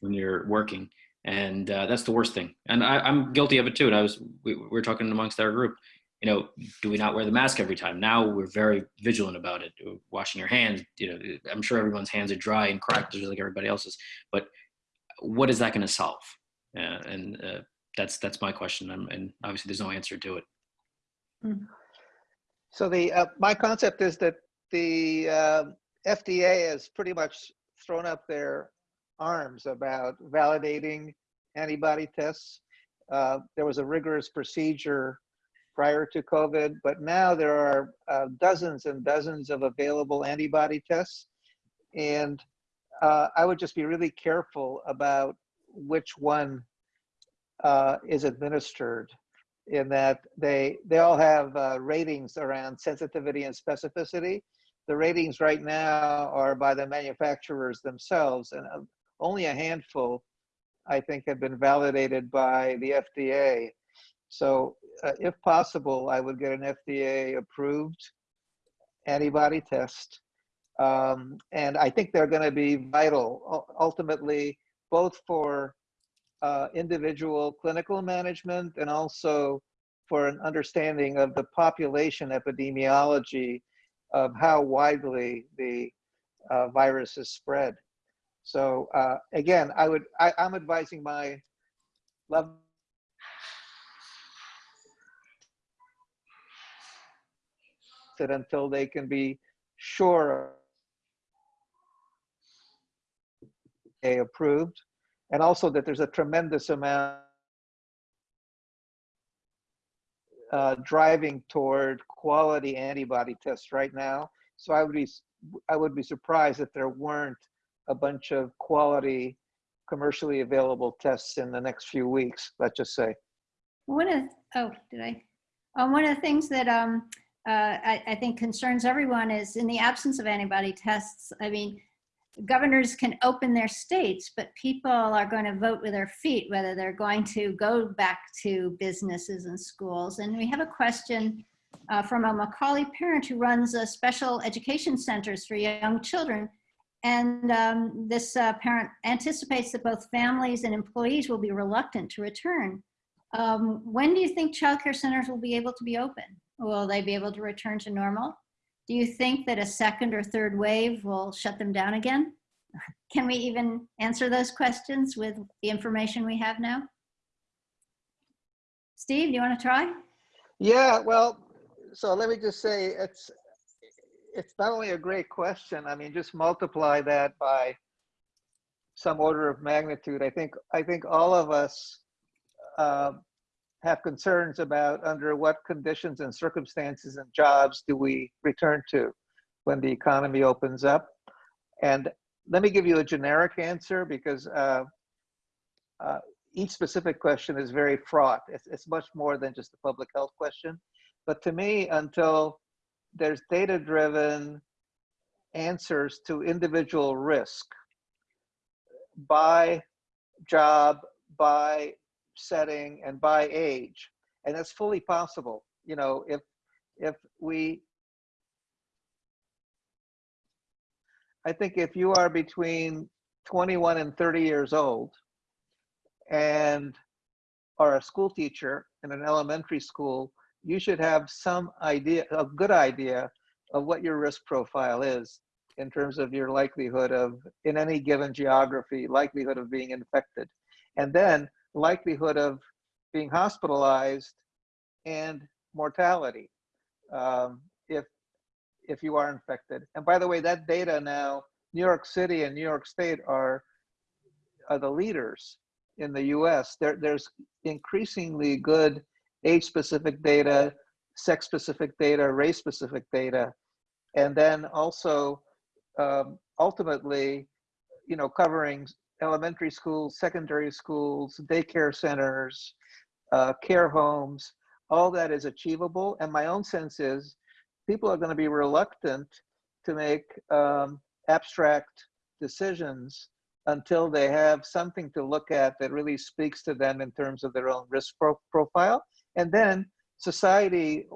when you're working? And uh, that's the worst thing. And I, I'm guilty of it too. And I was, we, we were talking amongst our group, you know, do we not wear the mask every time? Now we're very vigilant about it. Washing your hands, you know, I'm sure everyone's hands are dry and cracked just like everybody else's. But what is that going to solve? Uh, and uh, that's that's my question. Um, and obviously, there's no answer to it. So the, uh, my concept is that the uh, FDA has pretty much thrown up their arms about validating antibody tests. Uh, there was a rigorous procedure prior to COVID, but now there are uh, dozens and dozens of available antibody tests. And uh, I would just be really careful about which one uh, is administered in that they, they all have uh, ratings around sensitivity and specificity. The ratings right now are by the manufacturers themselves and uh, only a handful, I think, have been validated by the FDA. So uh, if possible, I would get an FDA approved antibody test. Um, and I think they're going to be vital ultimately, both for uh, individual clinical management and also for an understanding of the population epidemiology of how widely the uh, virus is spread. So uh, again, I would I, I'm advising my love it until they can be sure they approved and also that there's a tremendous amount uh, driving toward quality antibody tests right now. So I would be I would be surprised if there weren't a bunch of quality commercially available tests in the next few weeks. Let's just say. One of, oh, did I? Um, one of the things that um, uh, I, I think concerns everyone is in the absence of antibody tests, I mean, governors can open their states, but people are going to vote with their feet whether they're going to go back to businesses and schools. And we have a question uh, from a Macaulay parent who runs a special education centers for young children. And um, this uh, parent anticipates that both families and employees will be reluctant to return. Um, when do you think childcare centers will be able to be open? Will they be able to return to normal? Do you think that a second or third wave will shut them down again? Can we even answer those questions with the information we have now? Steve, do you want to try? Yeah, well, so let me just say it's it's not only a great question. I mean, just multiply that by some order of magnitude. I think I think all of us uh, have concerns about under what conditions and circumstances and jobs do we return to when the economy opens up. And let me give you a generic answer because uh, uh, each specific question is very fraught. It's, it's much more than just a public health question. But to me, until there's data-driven answers to individual risk by job, by setting, and by age, and that's fully possible. You know, if if we I think if you are between 21 and 30 years old and are a school teacher in an elementary school, you should have some idea, a good idea of what your risk profile is in terms of your likelihood of, in any given geography, likelihood of being infected. And then likelihood of being hospitalized and mortality um, if if you are infected. And by the way, that data now, New York City and New York State are, are the leaders in the US. There, there's increasingly good age-specific data, sex-specific data, race-specific data, and then also um, ultimately, you know, covering elementary schools, secondary schools, daycare centers, uh, care homes, all that is achievable. And my own sense is people are going to be reluctant to make um, abstract decisions until they have something to look at that really speaks to them in terms of their own risk pro profile. And then society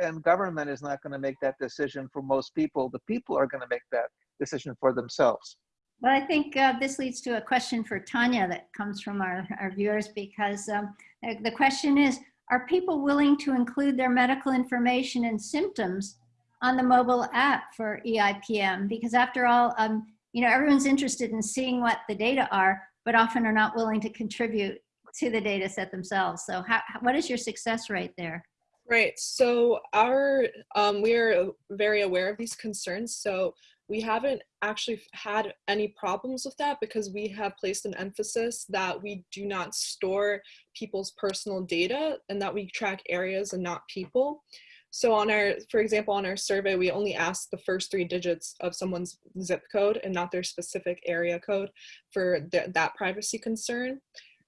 and government is not going to make that decision for most people. The people are going to make that decision for themselves. Well, I think uh, this leads to a question for Tanya that comes from our, our viewers because um, the question is, are people willing to include their medical information and symptoms on the mobile app for EIPM because after all, um, you know, everyone's interested in seeing what the data are, but often are not willing to contribute to the data set themselves. So how, what is your success rate there? Right. So our um, we are very aware of these concerns. So we haven't actually had any problems with that because we have placed an emphasis that we do not store people's personal data and that we track areas and not people. So on our, for example, on our survey, we only ask the first three digits of someone's zip code and not their specific area code for th that privacy concern.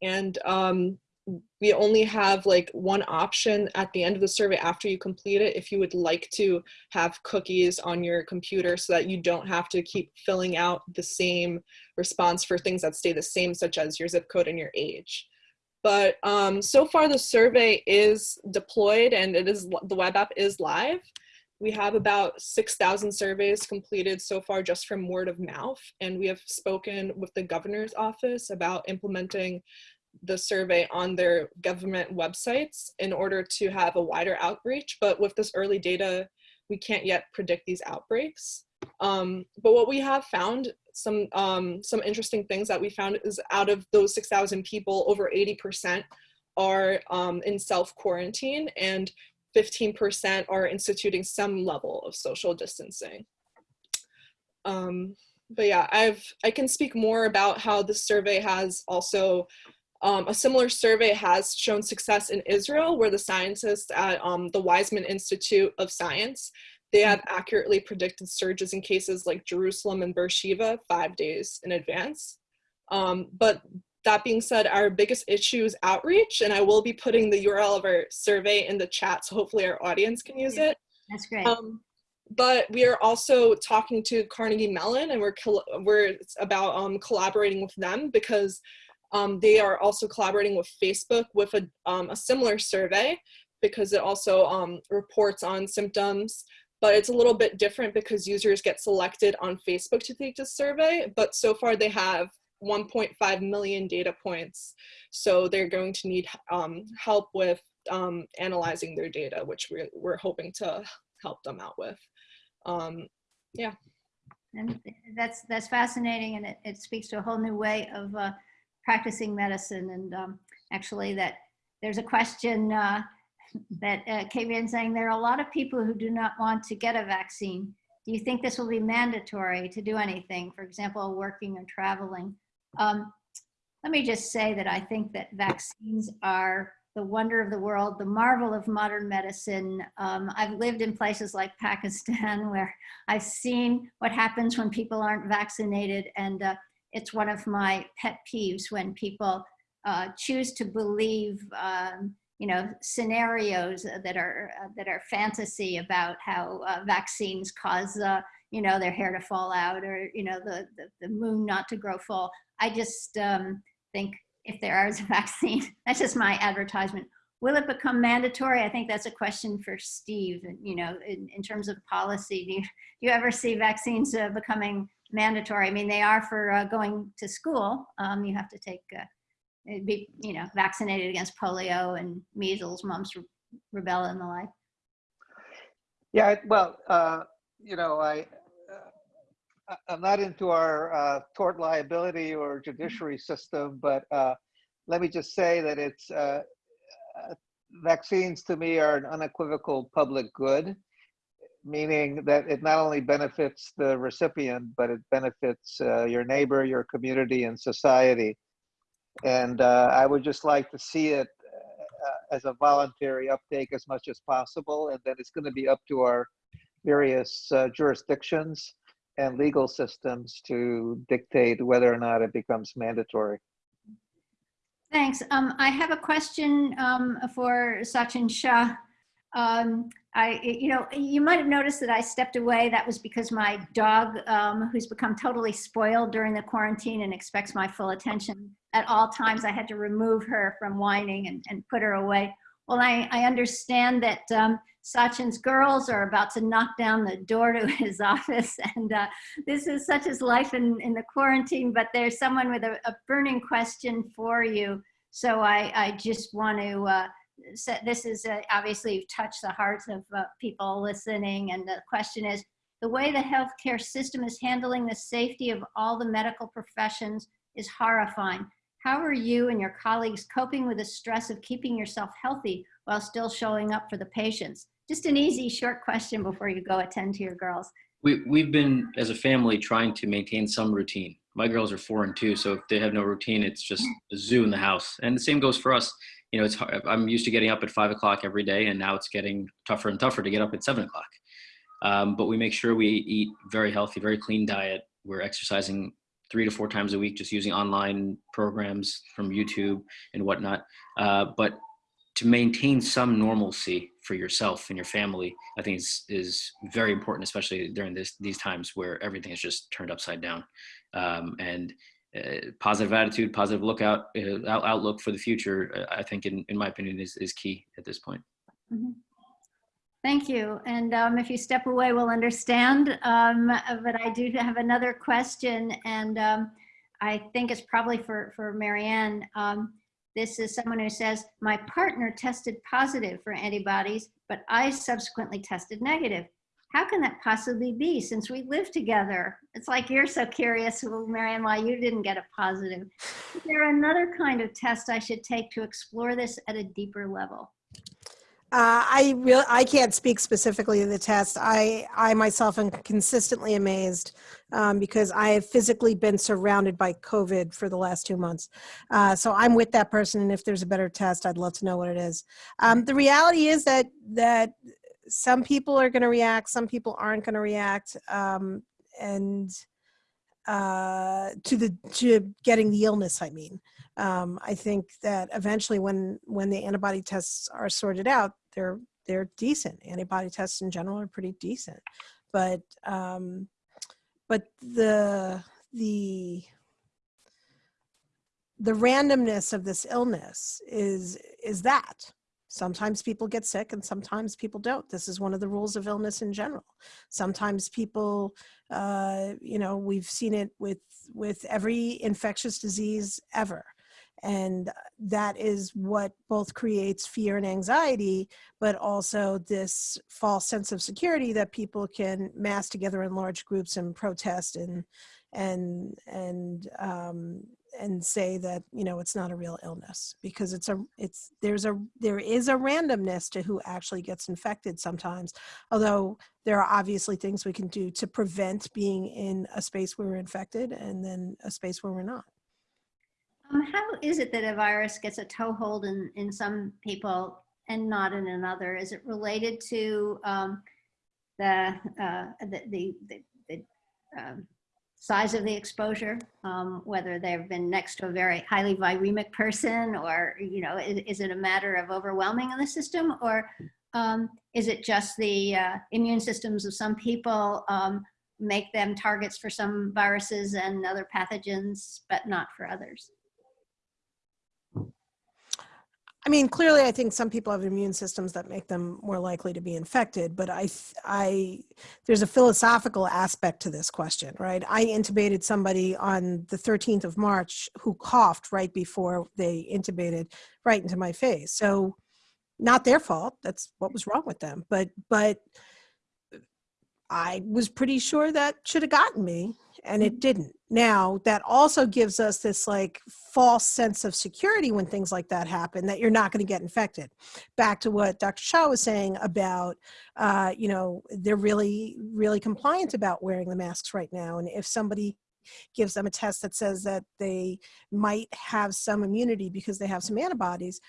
And um, we only have like one option at the end of the survey after you complete it if you would like to have cookies on your computer so that you don't have to keep filling out the same response for things that stay the same such as your zip code and your age. But um, so far the survey is deployed and it is the web app is live. We have about 6,000 surveys completed so far just from word of mouth and we have spoken with the governor's office about implementing the survey on their government websites in order to have a wider outreach. But with this early data, we can't yet predict these outbreaks. Um, but what we have found, some, um, some interesting things that we found is out of those 6,000 people, over 80% are um, in self-quarantine and 15% are instituting some level of social distancing. Um, but yeah, I've I can speak more about how the survey has also um, a similar survey has shown success in Israel where the scientists at um, the Weizmann Institute of Science, they have accurately predicted surges in cases like Jerusalem and Beersheba five days in advance. Um, but that being said, our biggest issue is outreach, and I will be putting the URL of our survey in the chat, so hopefully our audience can use it. That's great. Um, but we are also talking to Carnegie Mellon, and we're we're about um, collaborating with them because um, they are also collaborating with Facebook with a, um, a similar survey because it also um, reports on symptoms, but it's a little bit different because users get selected on Facebook to take this survey, but so far they have 1.5 million data points. So they're going to need um, help with um, analyzing their data, which we're, we're hoping to help them out with. Um, yeah. And that's, that's fascinating and it, it speaks to a whole new way of uh, practicing medicine. And um, actually that there's a question uh, that uh, came in saying there are a lot of people who do not want to get a vaccine. Do you think this will be mandatory to do anything, for example, working or traveling? Um, let me just say that I think that vaccines are the wonder of the world, the marvel of modern medicine. Um, I've lived in places like Pakistan where I've seen what happens when people aren't vaccinated and uh, it's one of my pet peeves when people uh, choose to believe, um, you know, scenarios that are uh, that are fantasy about how uh, vaccines cause, uh, you know, their hair to fall out or you know the the, the moon not to grow full. I just um, think if there is a vaccine, that's just my advertisement. Will it become mandatory? I think that's a question for Steve. You know, in, in terms of policy, do you, do you ever see vaccines uh, becoming mandatory. I mean, they are for uh, going to school. Um, you have to take, uh, be, you know, vaccinated against polio and measles, mumps, rubella, and the like. Yeah, well, uh, you know, I, uh, I'm not into our uh, tort liability or judiciary system, but uh, let me just say that it's vaccines to me are an unequivocal public good meaning that it not only benefits the recipient, but it benefits uh, your neighbor, your community, and society. And uh, I would just like to see it uh, as a voluntary uptake as much as possible. And then it's going to be up to our various uh, jurisdictions and legal systems to dictate whether or not it becomes mandatory. Thanks. Um, I have a question um, for Sachin Shah. Um, I, you know, you might have noticed that I stepped away. That was because my dog, um, who's become totally spoiled during the quarantine and expects my full attention at all times, I had to remove her from whining and, and put her away. Well, I, I understand that um, Sachin's girls are about to knock down the door to his office. And uh, this is such as life in, in the quarantine, but there's someone with a, a burning question for you. So I, I just want to uh, so this is uh, obviously touched the hearts of uh, people listening. And the question is, the way the healthcare system is handling the safety of all the medical professions is horrifying. How are you and your colleagues coping with the stress of keeping yourself healthy while still showing up for the patients? Just an easy, short question before you go attend to your girls. We, we've been, as a family, trying to maintain some routine. My girls are four and two, so if they have no routine, it's just a zoo in the house. And the same goes for us. You know, it's hard, I'm used to getting up at five o'clock every day, and now it's getting tougher and tougher to get up at seven o'clock. Um, but we make sure we eat very healthy, very clean diet. We're exercising three to four times a week, just using online programs from YouTube and whatnot. Uh, but to maintain some normalcy for yourself and your family, I think is, is very important, especially during this, these times where everything is just turned upside down. Um, and uh, positive attitude, positive lookout, uh, out, outlook for the future, uh, I think, in, in my opinion, is, is key at this point. Mhm. Thank you. And um, if you step away, we'll understand. Um, but I do have another question, and um, I think it's probably for, for Marianne. Um, this is someone who says, my partner tested positive for antibodies, but I subsequently tested negative. How can that possibly be since we live together? It's like you're so curious, well, Marianne, why you didn't get a positive. Is there another kind of test I should take to explore this at a deeper level? Uh, I real I can't speak specifically to the test. I I myself am consistently amazed um, because I have physically been surrounded by COVID for the last two months. Uh, so I'm with that person, and if there's a better test, I'd love to know what it is. Um, the reality is that that some people are going to react, some people aren't going to react, um, and uh, to the to getting the illness. I mean, um, I think that eventually, when when the antibody tests are sorted out, they're they're decent. Antibody tests in general are pretty decent, but um, but the the the randomness of this illness is is that sometimes people get sick and sometimes people don't. This is one of the rules of illness in general. Sometimes people uh, you know we've seen it with with every infectious disease ever. And that is what both creates fear and anxiety but also this false sense of security that people can mass together in large groups and protest and and and um, and say that you know it's not a real illness because it's a it's there's a there is a randomness to who actually gets infected sometimes although there are obviously things we can do to prevent being in a space where we're infected and then a space where we're not Um, how is it that a virus gets a toehold in, in some people and not in another? Is it related to um, the, uh, the, the, the, the um, size of the exposure? Um, whether they've been next to a very highly viremic person or, you know, is, is it a matter of overwhelming in the system or um, is it just the uh, immune systems of some people um, make them targets for some viruses and other pathogens, but not for others? I mean, clearly, I think some people have immune systems that make them more likely to be infected. But I, I, there's a philosophical aspect to this question, right? I intubated somebody on the 13th of March who coughed right before they intubated right into my face. So, not their fault. That's what was wrong with them. But, but I was pretty sure that should have gotten me, and it didn't. Now, that also gives us this like false sense of security when things like that happen that you're not going to get infected. Back to what Dr. Shah was saying about, uh, you know, they're really, really compliant about wearing the masks right now. And if somebody gives them a test that says that they might have some immunity because they have some antibodies,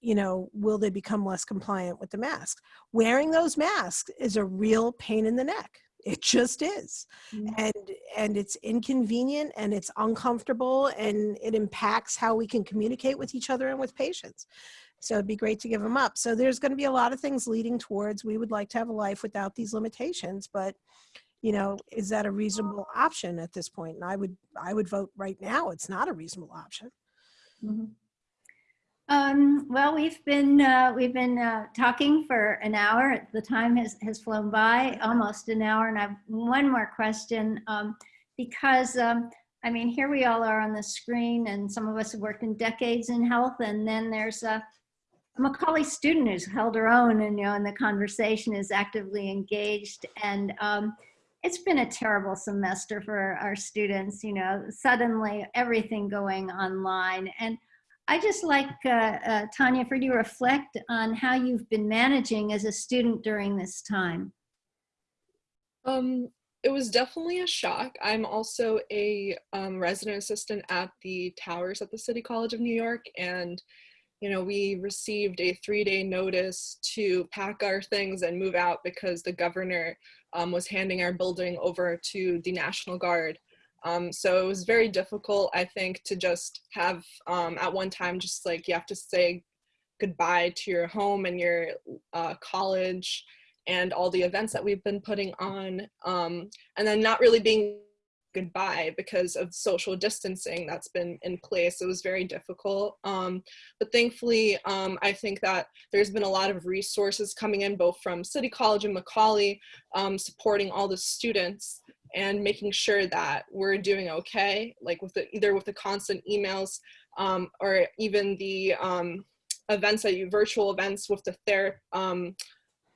you know, will they become less compliant with the mask? Wearing those masks is a real pain in the neck. It just is. Mm. And and it's inconvenient and it's uncomfortable and it impacts how we can communicate with each other and with patients. So it'd be great to give them up. So there's going to be a lot of things leading towards we would like to have a life without these limitations, but you know, is that a reasonable option at this point? And I would I would vote right now it's not a reasonable option. Mhm. Um, well, we've been uh, we've been uh, talking for an hour. The time has has flown by, almost an hour. And I have one more question um, because um, I mean, here we all are on the screen, and some of us have worked in decades in health, and then there's a Macaulay student who's held her own, and you know, and the conversation is actively engaged. And um, it's been a terrible semester for our students. You know, suddenly everything going online and I just like, uh, uh, Tanya, for you to reflect on how you've been managing as a student during this time. Um, it was definitely a shock. I'm also a um, resident assistant at the Towers at the City College of New York, and you know we received a three-day notice to pack our things and move out because the governor um, was handing our building over to the National Guard. Um, so it was very difficult, I think, to just have um, at one time just like you have to say goodbye to your home and your uh, college and all the events that we've been putting on um, and then not really being goodbye because of social distancing that's been in place. It was very difficult um, but thankfully um, i think that there's been a lot of resources coming in both from city college and macaulay um, supporting all the students and making sure that we're doing okay like with the either with the constant emails um, or even the um, events that you virtual events with the ther- um,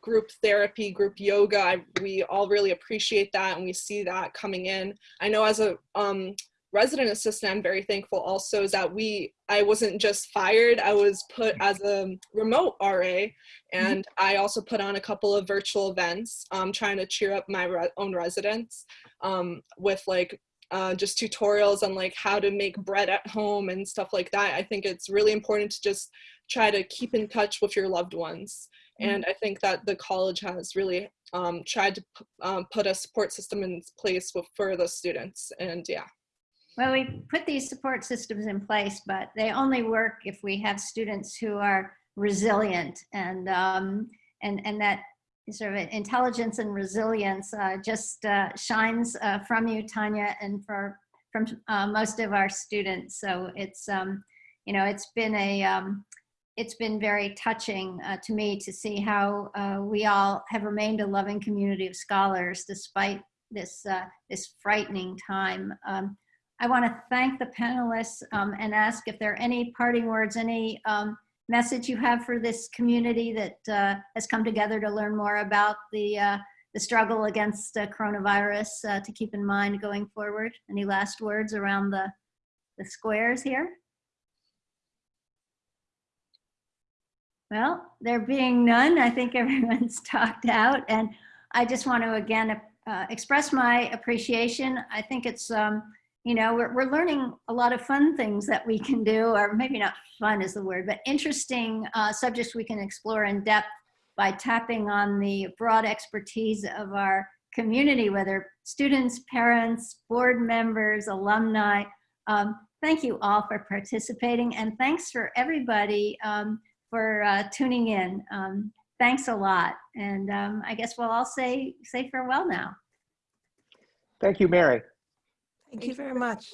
group therapy, group yoga. I, we all really appreciate that and we see that coming in. I know as a um, resident assistant, I'm very thankful also is that we, I wasn't just fired, I was put as a remote RA and I also put on a couple of virtual events um, trying to cheer up my re own residents um, with like uh, just tutorials on like how to make bread at home and stuff like that. I think it's really important to just try to keep in touch with your loved ones. And I think that the college has really um, tried to p- um, put a support system in place with, for the students. And yeah. Well, we put these support systems in place, but they only work if we have students who are resilient and um, and and that sort of intelligence and resilience uh, just uh, shines uh, from you, Tanya, and for from uh, most of our students. So it's um, you know it's been a um, it's been very touching uh, to me to see how uh, we all have remained a loving community of scholars despite this this frightening time. Um, I want to thank the panelists um, and ask if there are any parting words, any um, message you have for this community that uh, has come together to learn more about the uh, the struggle against uh, coronavirus uh, to keep in mind going forward. Any last words around the the squares here? Well, there being none, I think everyone's talked out, and I just want to again uh, express my appreciation. I think it's um, you know we're, we're learning a lot of fun things that we can do or maybe not fun is the word but interesting uh, subjects we can explore in depth by tapping on the broad expertise of our community whether students parents board members alumni. Um, thank you all for participating and thanks for everybody um, for uh, tuning in. Um, thanks a lot and um, i guess we'll all say say farewell now. Thank you, Mary. Thank you very much.